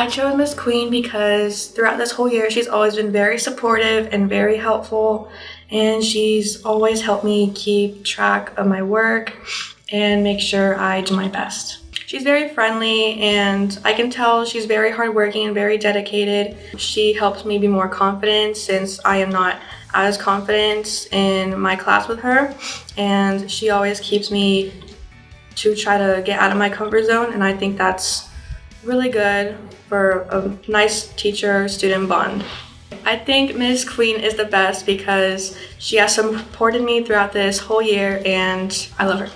I chose Miss Queen because throughout this whole year, she's always been very supportive and very helpful. And she's always helped me keep track of my work and make sure I do my best. She's very friendly and I can tell she's very hardworking and very dedicated. She helps me be more confident since I am not as confident in my class with her and she always keeps me to try to get out of my comfort zone and I think that's really good for a nice teacher-student bond. I think Ms. Queen is the best because she has supported me throughout this whole year and I love her.